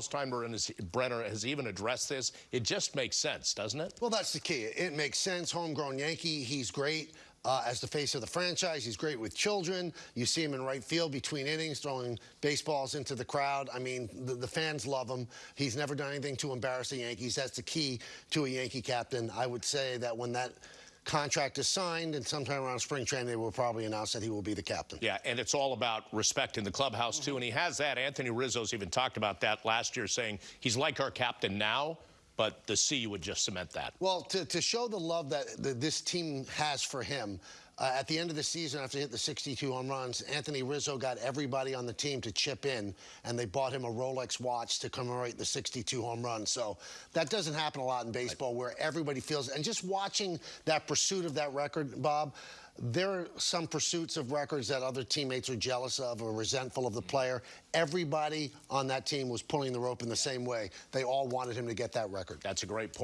Steinbrenner has, Brenner has even addressed this. It just makes sense, doesn't it? Well, that's the key. It makes sense. Homegrown Yankee. He's great. Uh, as the face of the franchise, he's great with children. You see him in right field between innings, throwing baseballs into the crowd. I mean, the, the fans love him. He's never done anything to embarrass the Yankees. That's the key to a Yankee captain. I would say that when that contract is signed and sometime around spring training, they will probably announce that he will be the captain. Yeah, and it's all about respect in the clubhouse, too. And he has that. Anthony Rizzo's even talked about that last year, saying he's like our captain now, but the C would just cement that. Well, to, to show the love that, that this team has for him, uh, at the end of the season, after he hit the 62 home runs, Anthony Rizzo got everybody on the team to chip in, and they bought him a Rolex watch to commemorate the 62 home runs. So that doesn't happen a lot in baseball, where everybody feels. And just watching that pursuit of that record, Bob. There are some pursuits of records that other teammates are jealous of or resentful of the player. Everybody on that team was pulling the rope in the same way. They all wanted him to get that record. That's a great point.